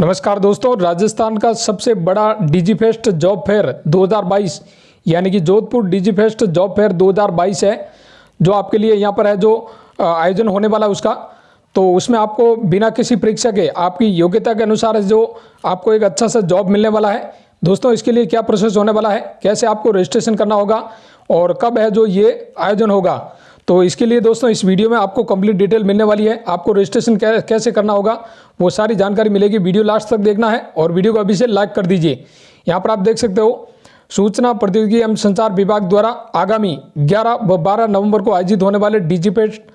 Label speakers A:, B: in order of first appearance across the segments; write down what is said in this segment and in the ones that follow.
A: नमस्कार दोस्तों, राजस्थान का सबसे बड़ा डिजी फेस्ट जॉब फेयर 2022 यानी कि Jodhpur digi fest job fair 2022 है, जो आपके लिए यहाँ पर है, जो आयोजन होने वाला है उसका। तो उसमें आपको बिना किसी परीक्षा के, आपकी योग्यता के अनुसार जो आपको एक अच्छा सा जॉब मिलने वाला है। दोस्तों, इसके लिए क्या प्रोसेस होने वाला है? कैसे आपको रजिस्ट्रेशन करना होगा? और कब है जो ये आयोजन होगा? तो इसके लिए दोस्तों, इस वीडियो में आपको कंप्लीट डिटेल मिलने वाली है। आपको रजिस्ट्रेशन कैसे करना होगा, वो सारी जानकारी मिलेगी। वीडियो लास्ट तक देखना है और वीडियो को अभी से लाइक कर दीजिए। यहाँ पर आप देख सकते हो, सूचना प्रौद्योगिकी एवं संचार विभाग द्वारा आगामी 11 व 12 नवंबर को आयोजित होने वाले डिजिपेट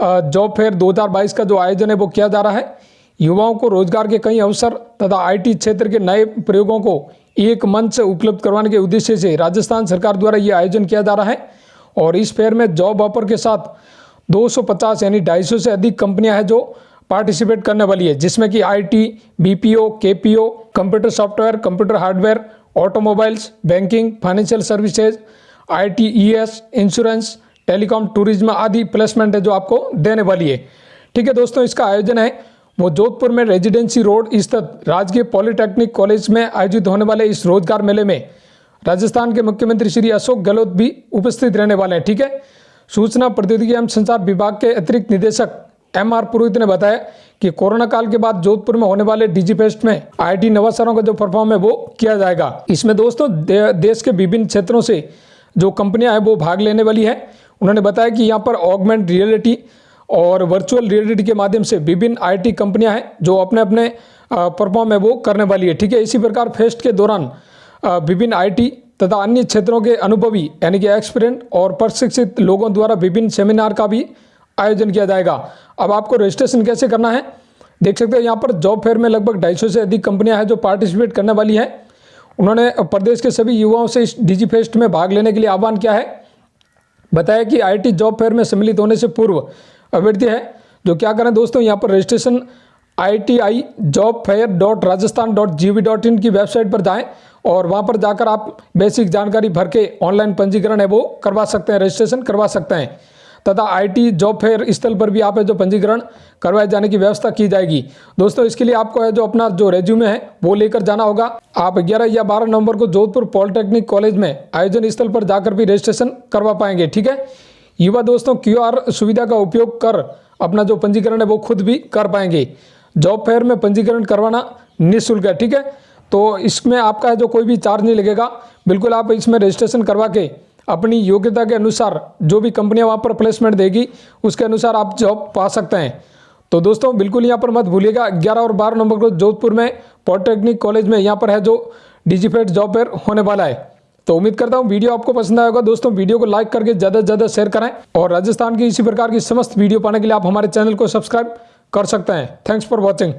A: जॉब फेयर 2022 का जो आयोजन है, वो किया जा रहा है। युवाओं को रोज़गार के कई अवसर तथा आईटी क्षेत्र के नए प्रयोगों को एक मंच उपलब्ध करवाने के उद्देश्य से राजस्थान सरकार द्वारा ये आयोजन किया जा रहा है। और इस फेयर में जॉब ऑफ़र के साथ 250 यानी 250 से अधिक कंपनियाँ हैं जो पार्टिसिपेट करने वाली है जिसमें कि IT, BPO, KPO, computer software computer hardware automobiles banking financial services IT, ES, insurance telecom tourism आदि प्लेसमेंट है जो आपको देने वाली है। ठीक है दोस्तों इसका आयोजन है वो जोधपुर में रेजिडेंसी रोड स्थित राजकीय पॉलिटेक्निक कॉलेज में आयोजित होने वाले इस रोज़गार मेले में। राजस्थान के मुख्यमंत्री श्री अशोक गहलोत भी उपस्थित रहने वाले हैं ठीक है? सूचना प्रौद्योगिकी एवं संचार विभाग के अतिरिक्त निदेशक एम आर पुरोहित ने बताया कि कोरोना काल के बाद जोधपुर में होने वाले डीजी फेस्ट में आईटी नवासरों का जो परफॉर्म है वो किया जाएगा। इसमें दोस्तों दे, देश के विभिन्न क्षेत्रों से जो कंपनियाँ हैं वो भाग लेने वाली है। उन्होंने बताया कि यहाँ पर ऑगमेंट रियलिटी और वर्चुअल रियलिटी के माध्यम से विभिन्न आईटी कंपनियाँ हैं जो अपने अपने परफॉर्म है वो करने वाली है ठीक है? इसी प्रकार फेस्ट के दौरान विभिन्न आईटी तथा अन्य क्षेत्रों के अनुभवी, यानी कि एक्सपीरियंट और प्रशिक्षित लोगों द्वारा विभिन्न सेमिनार का भी आयोजन किया जाएगा। अब आपको रजिस्ट्रेशन कैसे करना है? देख सकते हैं, यहाँ पर जॉब फेयर में लगभग 250 से अधिक कंपनियाँ हैं जो पार्टिसिपेट करने वाली हैं। उन्होंने प्रदेश के सभी युवाओं से इस डिजी फेस्ट में भाग लेने के लिए आह्वान किया है। बताया कि आईटी जॉब फेयर में सम्मिलित होने से पूर्व अभ्यर्थी है, जो क्या करें दोस्तों, यहाँ पर registration I T I job fair dot Rajasthan dot G V dot in की वेबसाइट पर जाएँ। और वहाँ पर जाकर आप बेसिक जानकारी भर के ऑनलाइन पंजीकरण है वो करवा सकते हैं, रजिस्ट्रेशन करवा सकते हैं। तथा आईटी जॉब फेयर स्थल पर भी आप है जो पंजीकरण करवाए जाने की व्यवस्था की जाएगी। दोस्तों, इसके लिए आपको है जो अपना जो रेज्यूमे है, वो लेकर जाना होगा। आप 11 या 12 नवंबर को जोधपुर पॉलिटेक्निक कॉलेज में आयोजन स्थल पर जाकर भी रजिस्ट्रेशन करवा पाएँगे, ठीक है? युवा दोस्तों, क्यूआर सुविधा का उपयोग कर अपना जो पंजीकरण है, वो खुद भी कर पाएँगे। जॉब फेयर में पंजीकरण करवाना निःशुल्क है, ठीक है? तो इसमें आपका जो कोई भी चार्ज नहीं लगेगा। बिल्कुल आप इसमें रजिस्ट्रेशन करवा के अपनी योग्यता के अनुसार जो भी कंपनियाँ वहाँ पर प्लेसमेंट देगी, उसके अनुसार आप जॉब पा सकते हैं। तो दोस्तों, बिल्कुल यहाँ पर मत भूलिएगा 11 और 12 नंबर को जोधपुर में पॉलिटेक्निक कॉलेज में यहाँ पर है जो डिजीफेट जॉब फेयर होने वाला है। तो उम्मीद करता हूँ वीडियो आपको पसंद आएगा दोस्तों, वीडियो को लाइक करके ज़्यादा से ज़्यादा शेयर करें और राजस्थान की इसी प्रकार की समस्त वीडियो पाने के लिए आप हमारे चैनल को सब्सक्राइब कर सकते हैं। Thanks for watching